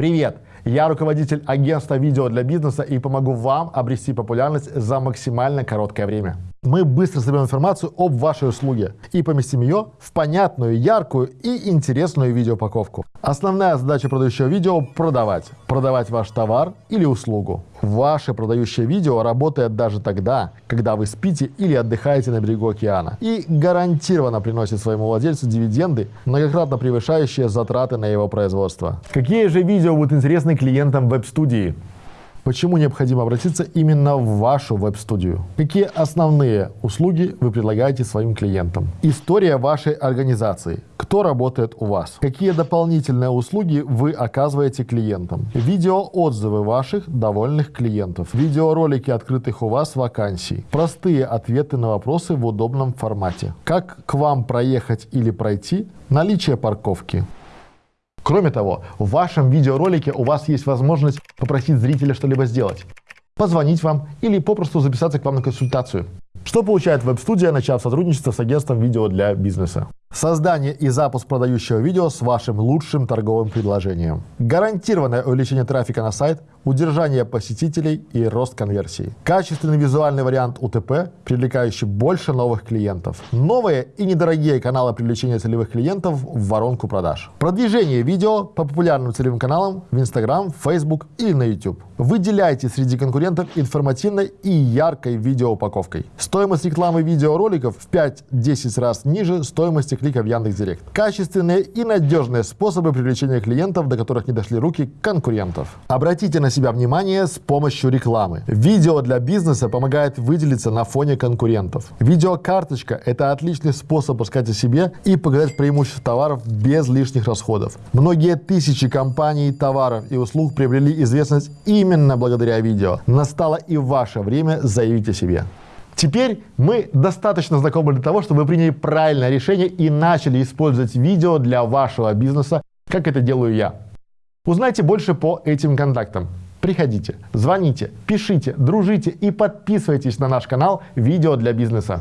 Привет! Я руководитель агентства видео для бизнеса и помогу вам обрести популярность за максимально короткое время. Мы быстро соберем информацию об вашей услуге и поместим ее в понятную, яркую и интересную видеоупаковку. Основная задача продающего видео – продавать. Продавать ваш товар или услугу. Ваше продающее видео работает даже тогда, когда вы спите или отдыхаете на берегу океана и гарантированно приносит своему владельцу дивиденды, многократно превышающие затраты на его производство. Какие же видео будут интересны клиентам веб-студии? Почему необходимо обратиться именно в вашу веб-студию? Какие основные услуги вы предлагаете своим клиентам? История вашей организации. Кто работает у вас? Какие дополнительные услуги вы оказываете клиентам? Видеоотзывы ваших довольных клиентов. Видеоролики открытых у вас вакансий. Простые ответы на вопросы в удобном формате. Как к вам проехать или пройти? Наличие парковки. Кроме того, в вашем видеоролике у вас есть возможность попросить зрителя что-либо сделать, позвонить вам или попросту записаться к вам на консультацию. Что получает веб-студия, начав сотрудничество с агентством видео для бизнеса? Создание и запуск продающего видео с вашим лучшим торговым предложением. Гарантированное увеличение трафика на сайт, удержание посетителей и рост конверсии. Качественный визуальный вариант УТП, привлекающий больше новых клиентов. Новые и недорогие каналы привлечения целевых клиентов в воронку продаж. Продвижение видео по популярным целевым каналам в Instagram, Facebook или на YouTube. Выделяйте среди конкурентов информативной и яркой видеоупаковкой. Стоимость рекламы видеороликов в 5-10 раз ниже стоимости клика в Яндекс.Директ. Качественные и надежные способы привлечения клиентов, до которых не дошли руки конкурентов. Обратите на себя внимание с помощью рекламы. Видео для бизнеса помогает выделиться на фоне конкурентов. Видеокарточка – это отличный способ рассказать о себе и показать преимущества товаров без лишних расходов. Многие тысячи компаний, товаров и услуг приобрели известность именно благодаря видео. Настало и ваше время заявить о себе. Теперь мы достаточно знакомы для того, чтобы вы приняли правильное решение и начали использовать видео для вашего бизнеса, как это делаю я. Узнайте больше по этим контактам. Приходите, звоните, пишите, дружите и подписывайтесь на наш канал «Видео для бизнеса».